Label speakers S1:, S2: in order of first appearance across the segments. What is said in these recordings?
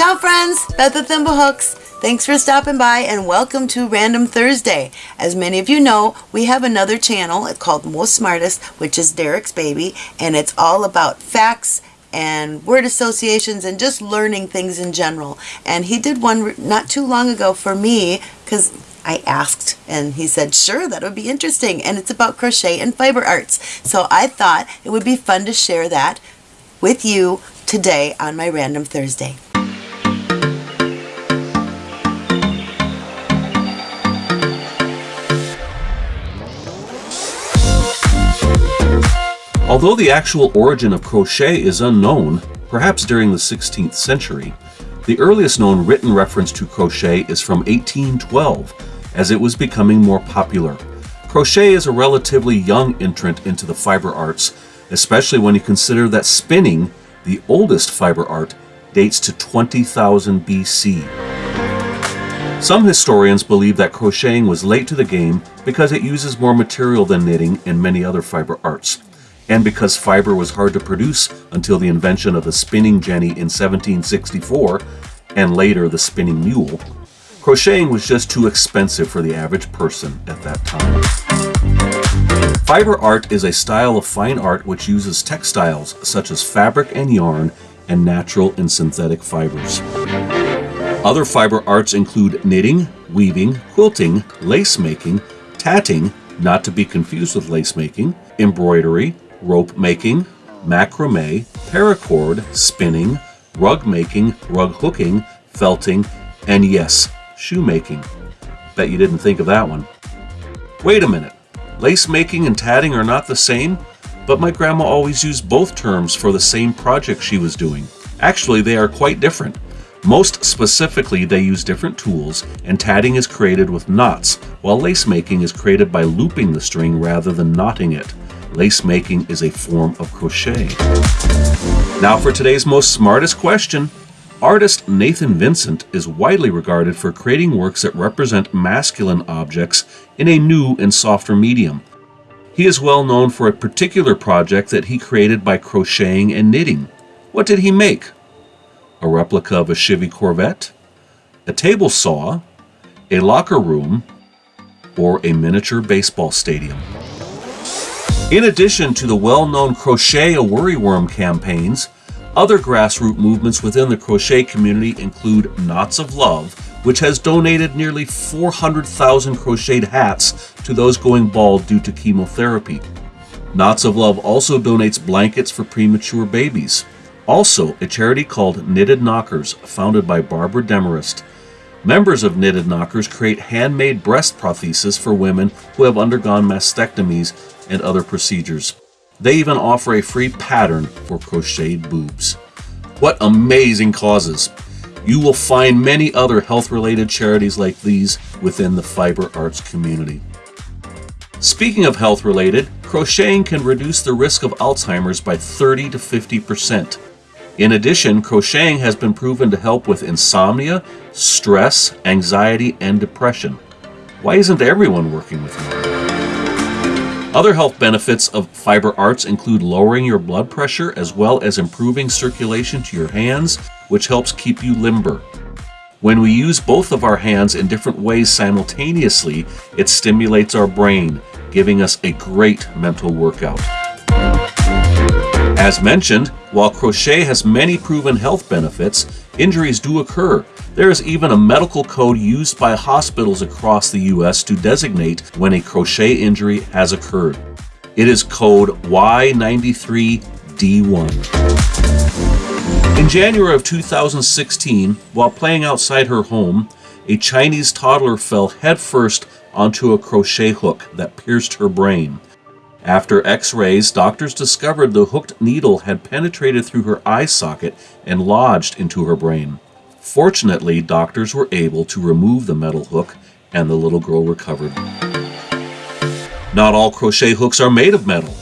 S1: Ciao friends, Beth with Thimblehooks. Thanks for stopping by and welcome to Random Thursday. As many of you know, we have another channel called Most Smartest, which is Derek's baby, and it's all about facts and word associations and just learning things in general. And he did one not too long ago for me because I asked and he said, sure, that would be interesting. And it's about crochet and fiber arts. So I thought it would be fun to share that with you today on my Random Thursday.
S2: Although the actual origin of crochet is unknown, perhaps during the 16th century, the earliest known written reference to crochet is from 1812, as it was becoming more popular. Crochet is a relatively young entrant into the fiber arts, especially when you consider that spinning, the oldest fiber art, dates to 20,000 BC. Some historians believe that crocheting was late to the game because it uses more material than knitting and many other fiber arts and because fiber was hard to produce until the invention of the spinning jenny in 1764 and later the spinning mule, crocheting was just too expensive for the average person at that time. Fiber art is a style of fine art which uses textiles such as fabric and yarn and natural and synthetic fibers. Other fiber arts include knitting, weaving, quilting, lace making, tatting, not to be confused with lace making, embroidery, rope making, macrame, paracord, spinning, rug making, rug hooking, felting, and yes, shoemaking. Bet you didn't think of that one. Wait a minute. Lace making and tatting are not the same, but my grandma always used both terms for the same project she was doing. Actually, they are quite different. Most specifically, they use different tools, and tatting is created with knots, while lace making is created by looping the string rather than knotting it lace making is a form of crochet. Now for today's most smartest question. Artist Nathan Vincent is widely regarded for creating works that represent masculine objects in a new and softer medium. He is well known for a particular project that he created by crocheting and knitting. What did he make? A replica of a Chevy Corvette? A table saw? A locker room? Or a miniature baseball stadium? In addition to the well-known Crochet a Worryworm campaigns, other grassroots movements within the crochet community include Knots of Love, which has donated nearly 400,000 crocheted hats to those going bald due to chemotherapy. Knots of Love also donates blankets for premature babies. Also, a charity called Knitted Knockers, founded by Barbara Demorest. Members of Knitted Knockers create handmade breast prostheses for women who have undergone mastectomies and other procedures. They even offer a free pattern for crocheted boobs. What amazing causes! You will find many other health-related charities like these within the fiber arts community. Speaking of health-related, crocheting can reduce the risk of Alzheimer's by 30 to 50%. In addition, crocheting has been proven to help with insomnia, stress, anxiety, and depression. Why isn't everyone working with me? Other health benefits of fiber arts include lowering your blood pressure as well as improving circulation to your hands, which helps keep you limber. When we use both of our hands in different ways simultaneously, it stimulates our brain, giving us a great mental workout. As mentioned, while crochet has many proven health benefits, injuries do occur. There is even a medical code used by hospitals across the US to designate when a crochet injury has occurred. It is code Y93D1. In January of 2016, while playing outside her home, a Chinese toddler fell headfirst onto a crochet hook that pierced her brain. After x-rays, doctors discovered the hooked needle had penetrated through her eye socket and lodged into her brain. Fortunately, doctors were able to remove the metal hook and the little girl recovered. Not all crochet hooks are made of metal.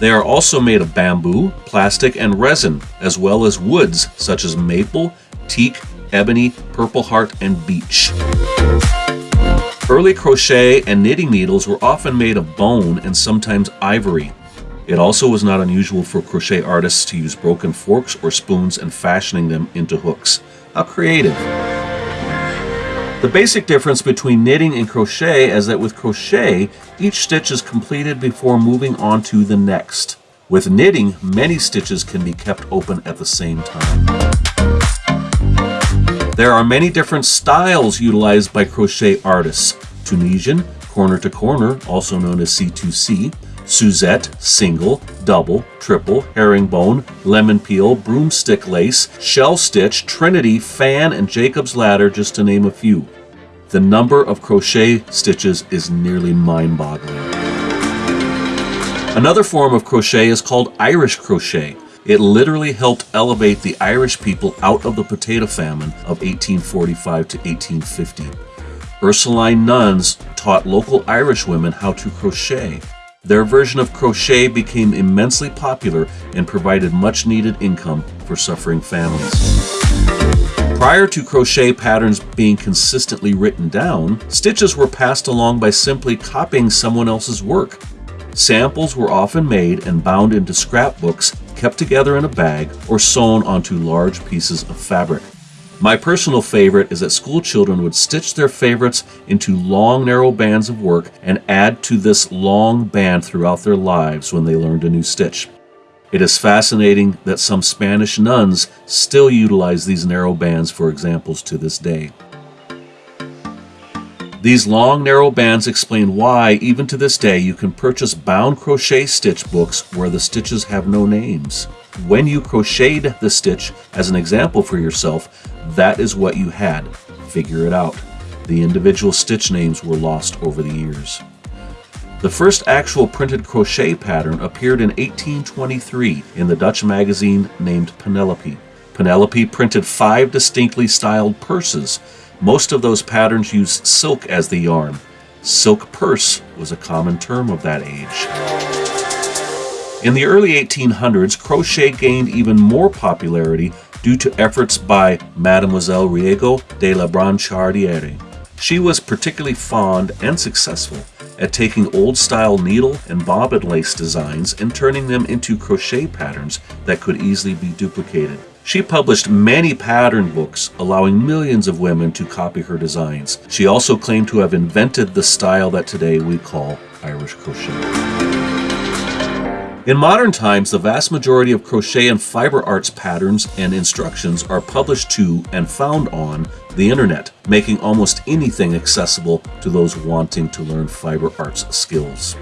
S2: They are also made of bamboo, plastic, and resin, as well as woods such as maple, teak, ebony, purple heart, and beech. Early crochet and knitting needles were often made of bone and sometimes ivory. It also was not unusual for crochet artists to use broken forks or spoons and fashioning them into hooks. How creative! The basic difference between knitting and crochet is that with crochet, each stitch is completed before moving on to the next. With knitting, many stitches can be kept open at the same time. There are many different styles utilized by crochet artists. Tunisian, corner to corner, also known as C2C, Suzette, single, double, triple, herringbone, lemon peel, broomstick lace, shell stitch, trinity, fan, and Jacob's ladder, just to name a few. The number of crochet stitches is nearly mind-boggling. Another form of crochet is called Irish crochet. It literally helped elevate the Irish people out of the potato famine of 1845 to 1850. Ursuline nuns taught local Irish women how to crochet. Their version of crochet became immensely popular and provided much needed income for suffering families. Prior to crochet patterns being consistently written down, stitches were passed along by simply copying someone else's work. Samples were often made and bound into scrapbooks, kept together in a bag, or sewn onto large pieces of fabric. My personal favorite is that school children would stitch their favorites into long, narrow bands of work and add to this long band throughout their lives when they learned a new stitch. It is fascinating that some Spanish nuns still utilize these narrow bands for examples to this day. These long, narrow bands explain why, even to this day, you can purchase bound crochet stitch books where the stitches have no names. When you crocheted the stitch as an example for yourself, that is what you had. Figure it out. The individual stitch names were lost over the years. The first actual printed crochet pattern appeared in 1823 in the Dutch magazine named Penelope. Penelope printed five distinctly styled purses. Most of those patterns used silk as the yarn. Silk purse was a common term of that age. In the early 1800s, crochet gained even more popularity due to efforts by Mademoiselle Riego de la Branchardiere. She was particularly fond and successful at taking old-style needle and bobbin lace designs and turning them into crochet patterns that could easily be duplicated. She published many pattern books, allowing millions of women to copy her designs. She also claimed to have invented the style that today we call Irish crochet. In modern times, the vast majority of crochet and fiber arts patterns and instructions are published to and found on the internet, making almost anything accessible to those wanting to learn fiber arts skills.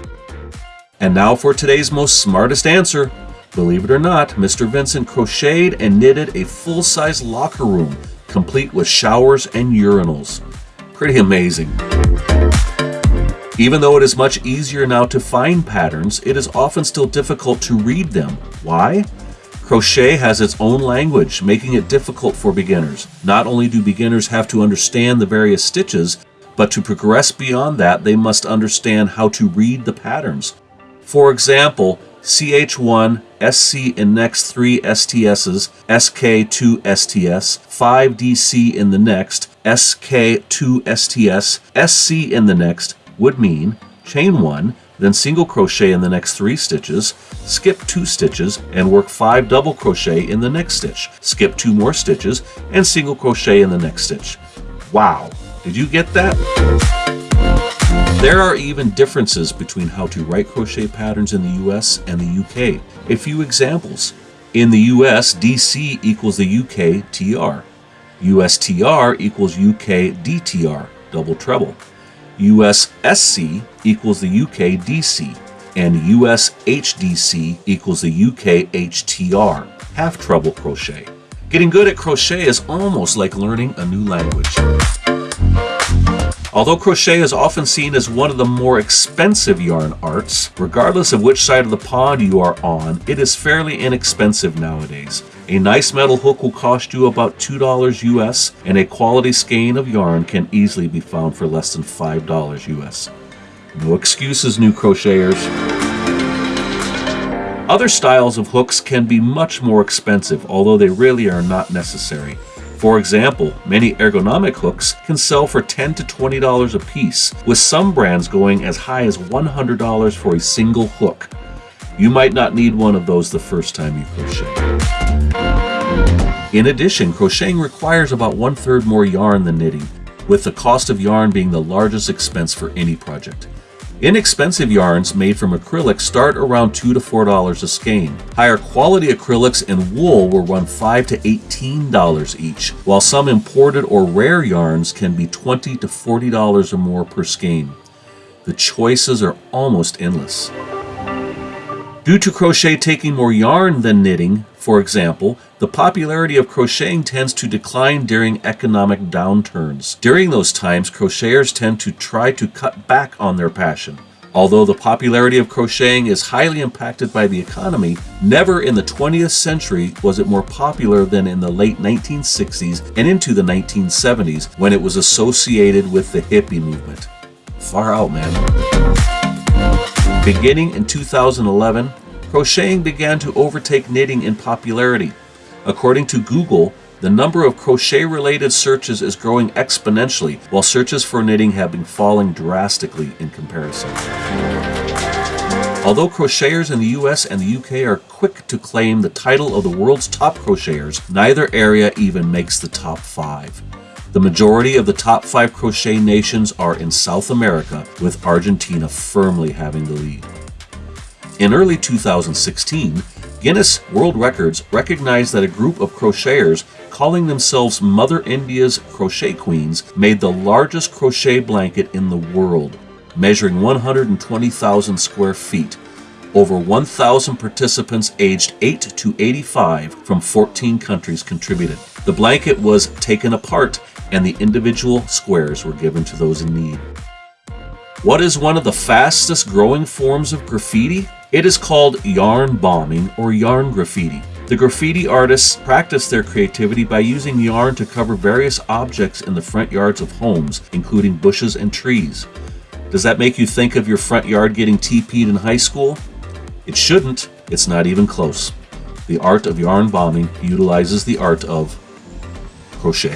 S2: And now for today's most smartest answer. Believe it or not, Mr. Vincent crocheted and knitted a full-size locker room, complete with showers and urinals. Pretty amazing. Even though it is much easier now to find patterns, it is often still difficult to read them. Why? Crochet has its own language, making it difficult for beginners. Not only do beginners have to understand the various stitches, but to progress beyond that, they must understand how to read the patterns. For example, CH1, SC in next 3 STSs, SK2 STS, 5DC in the next, SK2 STS, SC in the next, would mean chain one, then single crochet in the next three stitches, skip two stitches, and work five double crochet in the next stitch, skip two more stitches, and single crochet in the next stitch. Wow, did you get that? There are even differences between how to write crochet patterns in the US and the UK. A few examples. In the US, DC equals the UK TR. USTR equals UK DTR, double treble. USSC equals the UK DC, and USHDC equals the UK HTR, half treble crochet. Getting good at crochet is almost like learning a new language. Although crochet is often seen as one of the more expensive yarn arts, regardless of which side of the pond you are on, it is fairly inexpensive nowadays. A nice metal hook will cost you about $2 US, and a quality skein of yarn can easily be found for less than $5 US. No excuses, new crocheters. Other styles of hooks can be much more expensive, although they really are not necessary. For example, many ergonomic hooks can sell for 10 to $20 a piece, with some brands going as high as $100 for a single hook. You might not need one of those the first time you crochet. In addition, crocheting requires about one third more yarn than knitting, with the cost of yarn being the largest expense for any project. Inexpensive yarns made from acrylic start around 2 to $4 a skein. Higher quality acrylics and wool will run 5 to $18 each, while some imported or rare yarns can be 20 to $40 or more per skein. The choices are almost endless. Due to crochet taking more yarn than knitting, for example, the popularity of crocheting tends to decline during economic downturns. During those times, crocheters tend to try to cut back on their passion. Although the popularity of crocheting is highly impacted by the economy, never in the 20th century was it more popular than in the late 1960s and into the 1970s when it was associated with the hippie movement. Far out, man. Beginning in 2011, crocheting began to overtake knitting in popularity. According to Google, the number of crochet related searches is growing exponentially, while searches for knitting have been falling drastically in comparison. Although crocheters in the US and the UK are quick to claim the title of the world's top crocheters, neither area even makes the top five. The majority of the top five crochet nations are in South America, with Argentina firmly having the lead. In early 2016, Guinness World Records recognized that a group of crocheters calling themselves Mother India's Crochet Queens made the largest crochet blanket in the world, measuring 120,000 square feet. Over 1,000 participants aged 8 to 85 from 14 countries contributed. The blanket was taken apart and the individual squares were given to those in need. What is one of the fastest growing forms of graffiti? It is called yarn bombing or yarn graffiti. The graffiti artists practice their creativity by using yarn to cover various objects in the front yards of homes, including bushes and trees. Does that make you think of your front yard getting TP'd in high school? It shouldn't, it's not even close. The art of yarn bombing utilizes the art of crochet.